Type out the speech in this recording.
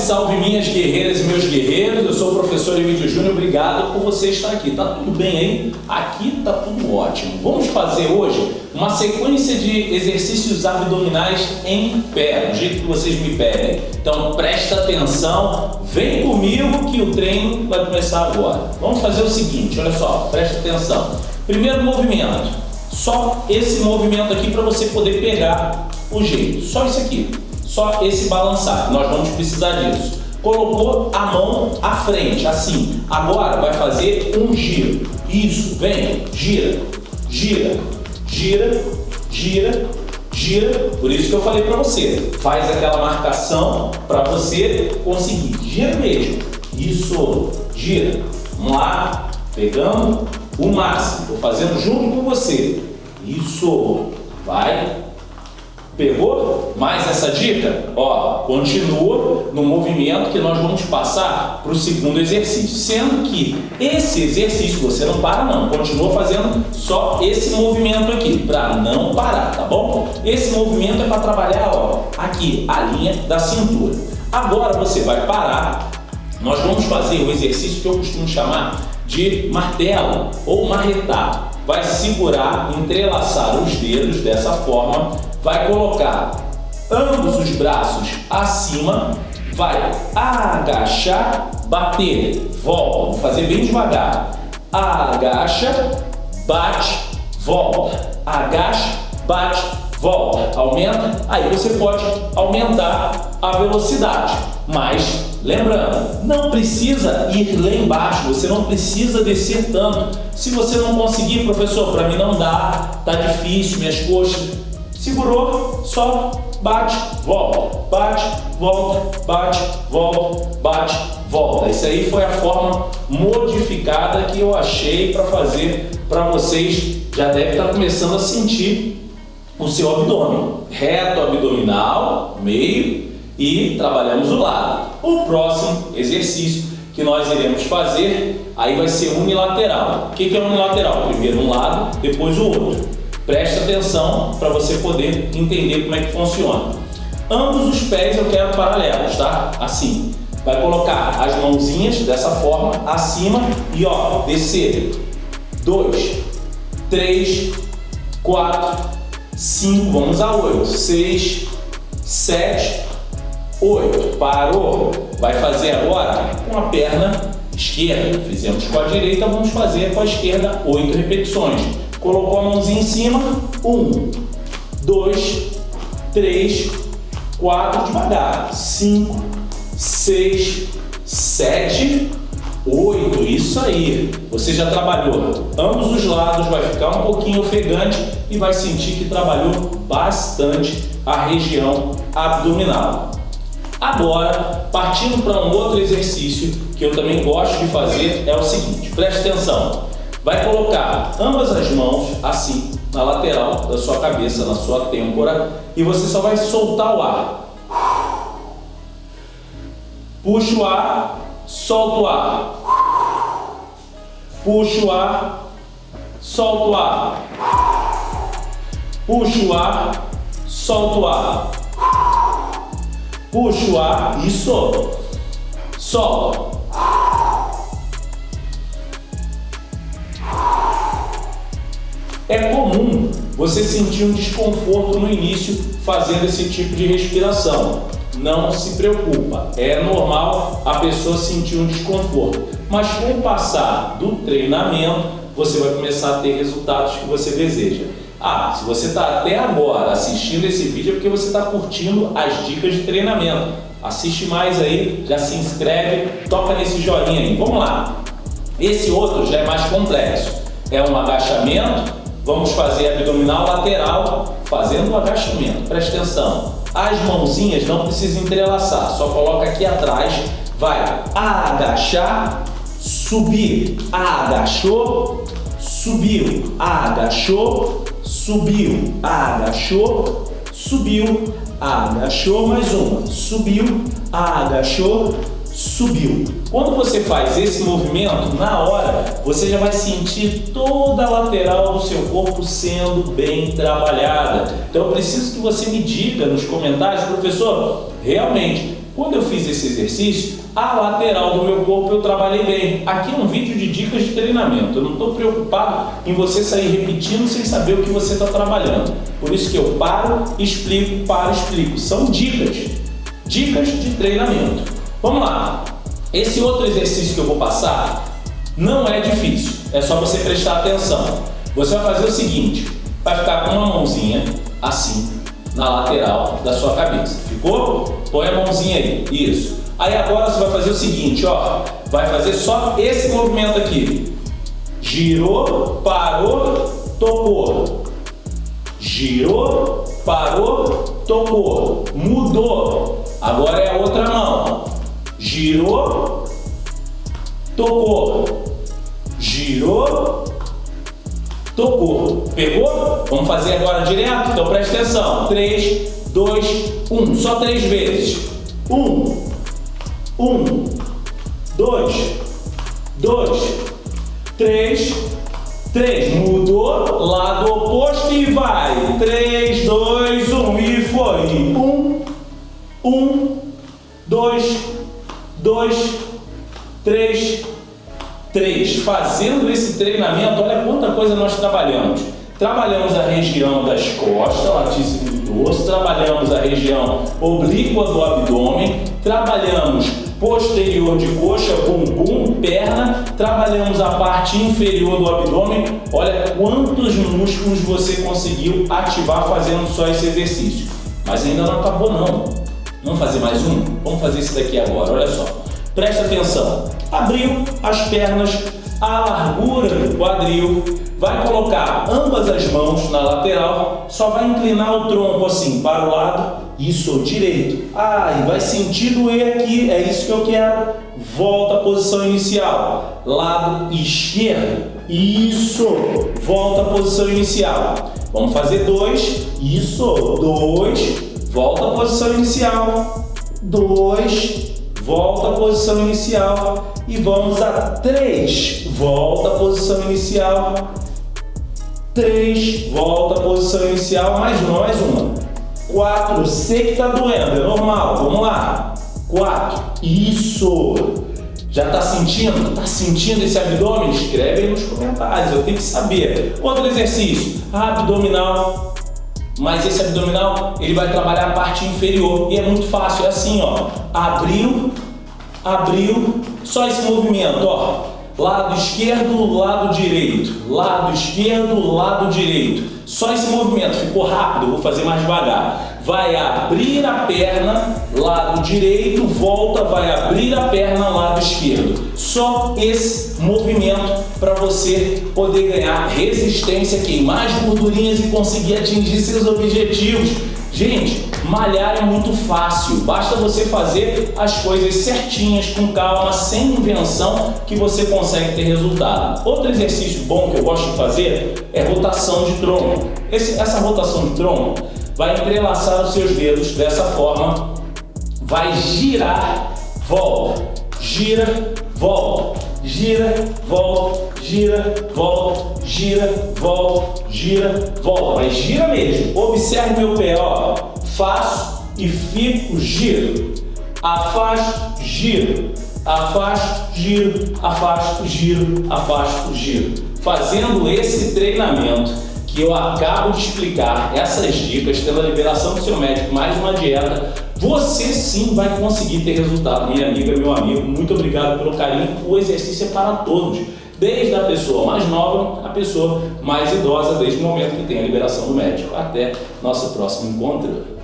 salve minhas guerreiras e meus guerreiros, eu sou o professor Emílio Júnior, obrigado por você estar aqui. Tá tudo bem aí? Aqui tá tudo ótimo. Vamos fazer hoje uma sequência de exercícios abdominais em pé, do jeito que vocês me pedem. Então presta atenção, vem comigo que o treino vai começar agora. Vamos fazer o seguinte, olha só, presta atenção. Primeiro movimento, só esse movimento aqui para você poder pegar o jeito, só isso aqui só esse balançar. Nós vamos precisar disso. Colocou a mão à frente, assim. Agora vai fazer um giro. Isso, vem, gira, gira, gira, gira, gira. Por isso que eu falei para você. Faz aquela marcação para você conseguir. Gira mesmo. Isso, gira. Vamos lá, pegando o máximo. Estou fazendo junto com você. Isso, vai, Pegou mais essa dica? Ó, continua no movimento que nós vamos passar para o segundo exercício. Sendo que esse exercício, você não para não, continua fazendo só esse movimento aqui, para não parar, tá bom? Esse movimento é para trabalhar, ó, aqui, a linha da cintura. Agora você vai parar, nós vamos fazer o exercício que eu costumo chamar de martelo ou marretar. Vai segurar, entrelaçar os dedos dessa forma vai colocar ambos os braços acima, vai agachar, bater, volta, vou fazer bem devagar, agacha, bate, volta, agacha, bate, volta, aumenta, aí você pode aumentar a velocidade, mas lembrando, não precisa ir lá embaixo, você não precisa descer tanto, se você não conseguir, professor, para mim não dá, tá difícil, minhas coxas, Segurou, só bate, volta, bate, volta, bate, volta, bate, volta. Isso aí foi a forma modificada que eu achei para fazer para vocês. Já deve estar tá começando a sentir o seu abdômen. Reto abdominal, meio e trabalhamos o lado. O próximo exercício que nós iremos fazer, aí vai ser unilateral. O que é unilateral? Primeiro um lado, depois o outro. Preste atenção para você poder entender como é que funciona. Ambos os pés eu quero paralelos, tá? Assim. Vai colocar as mãozinhas dessa forma, acima e ó, descer. Dois, três, quatro, cinco, vamos a oito, seis, sete, oito. Parou? Vai fazer agora com a perna esquerda. Fizemos com a direita, vamos fazer com a esquerda oito repetições. Colocou a mãozinha em cima. Um, dois, três, quatro, devagar. Cinco, seis, sete, oito. Isso aí. Você já trabalhou ambos os lados, vai ficar um pouquinho ofegante e vai sentir que trabalhou bastante a região abdominal. Agora, partindo para um outro exercício que eu também gosto de fazer, é o seguinte, preste atenção. Vai colocar ambas as mãos assim, na lateral da sua cabeça, na sua têmpora, e você só vai soltar o ar. Puxa o ar, solta o ar. Puxa o ar, solta o ar. Puxa o ar, solta o ar. Puxa o ar, isso. Solta. É comum você sentir um desconforto no início fazendo esse tipo de respiração. Não se preocupa, é normal a pessoa sentir um desconforto. Mas com o passar do treinamento, você vai começar a ter resultados que você deseja. Ah, se você está até agora assistindo esse vídeo é porque você está curtindo as dicas de treinamento. Assiste mais aí, já se inscreve, toca nesse joinha aí. Vamos lá. Esse outro já é mais complexo. É um agachamento Vamos fazer abdominal lateral, fazendo o agachamento. Preste atenção. As mãozinhas não precisam entrelaçar, só coloca aqui atrás. Vai agachar, subir, agachou, subiu, agachou, subiu, agachou, subiu, agachou, mais uma, subiu, agachou, subiu. Quando você faz esse movimento, na hora, você já vai sentir toda a lateral do seu corpo sendo bem trabalhada. Então eu preciso que você me diga nos comentários, professor, realmente, quando eu fiz esse exercício, a lateral do meu corpo eu trabalhei bem. Aqui é um vídeo de dicas de treinamento. Eu não estou preocupado em você sair repetindo sem saber o que você está trabalhando. Por isso que eu paro, explico, paro, explico. São dicas. Dicas de treinamento. Vamos lá. Esse outro exercício que eu vou passar não é difícil. É só você prestar atenção. Você vai fazer o seguinte. Vai ficar com uma mãozinha assim na lateral da sua cabeça. Ficou? Põe a mãozinha aí. Isso. Aí agora você vai fazer o seguinte, ó. Vai fazer só esse movimento aqui. Girou, parou, tocou. Girou, parou, tocou. Mudou. Agora é a outra mão. Girou, tocou. Girou, tocou. Pegou? Vamos fazer agora direto? Então preste atenção. 3, 2, 1. Só três vezes. 1, 1, 2, 2, 3, 3. Mudou, lado oposto e vai. 3, 2, 1 e foi. 1, 1, 2, 2, 3, 3. Fazendo esse treinamento, olha quanta coisa nós trabalhamos. Trabalhamos a região das costas, latíssimo do dorso, trabalhamos a região oblíqua do abdômen, trabalhamos posterior de coxa, bumbum, perna, trabalhamos a parte inferior do abdômen. Olha quantos músculos você conseguiu ativar fazendo só esse exercício. Mas ainda não acabou não. Vamos fazer mais um? Vamos fazer esse daqui agora, olha só. Presta atenção. Abriu as pernas, a largura do quadril, vai colocar ambas as mãos na lateral, só vai inclinar o tronco assim para o lado, isso, direito. Ah, e vai sentir doer aqui, é isso que eu quero. Volta à posição inicial, lado esquerdo, isso, volta à posição inicial. Vamos fazer dois, isso, dois, volta à posição inicial, dois, volta à posição inicial. E vamos a 3, volta à posição inicial, 3, volta à posição inicial, mais mais uma, 4, sei que está doendo, é normal, vamos lá, 4, isso, já está sentindo? Está sentindo esse abdômen? Escreve aí nos comentários, eu tenho que saber. Outro exercício, abdominal, mas esse abdominal ele vai trabalhar a parte inferior. E é muito fácil, é assim, ó, abriu, abriu, só esse movimento, ó, lado esquerdo, lado direito, lado esquerdo, lado direito, só esse movimento, ficou rápido, vou fazer mais devagar, vai abrir a perna, lado direito, volta, vai abrir a perna, lado esquerdo, só esse movimento para você poder ganhar resistência, queimar as gordurinhas e conseguir atingir seus objetivos. Gente, malhar é muito fácil, basta você fazer as coisas certinhas, com calma, sem invenção, que você consegue ter resultado. Outro exercício bom que eu gosto de fazer é rotação de tronco. Esse, essa rotação de tronco vai entrelaçar os seus dedos dessa forma, vai girar, volta, gira, volta, gira, volta, gira, volta, gira, volta, gira, volta. Mas gira mesmo. Observe meu pé, ó. Faço e fico, giro. Afasto, giro. Afasto, giro, afasto, giro, afasto, giro. Fazendo esse treinamento eu acabo de explicar, essas dicas, tendo a liberação do seu médico, mais uma dieta, você sim vai conseguir ter resultado. Minha amiga, meu amigo, muito obrigado pelo carinho. O exercício é para todos, desde a pessoa mais nova à pessoa mais idosa, desde o momento que tem a liberação do médico. Até nosso próximo encontro.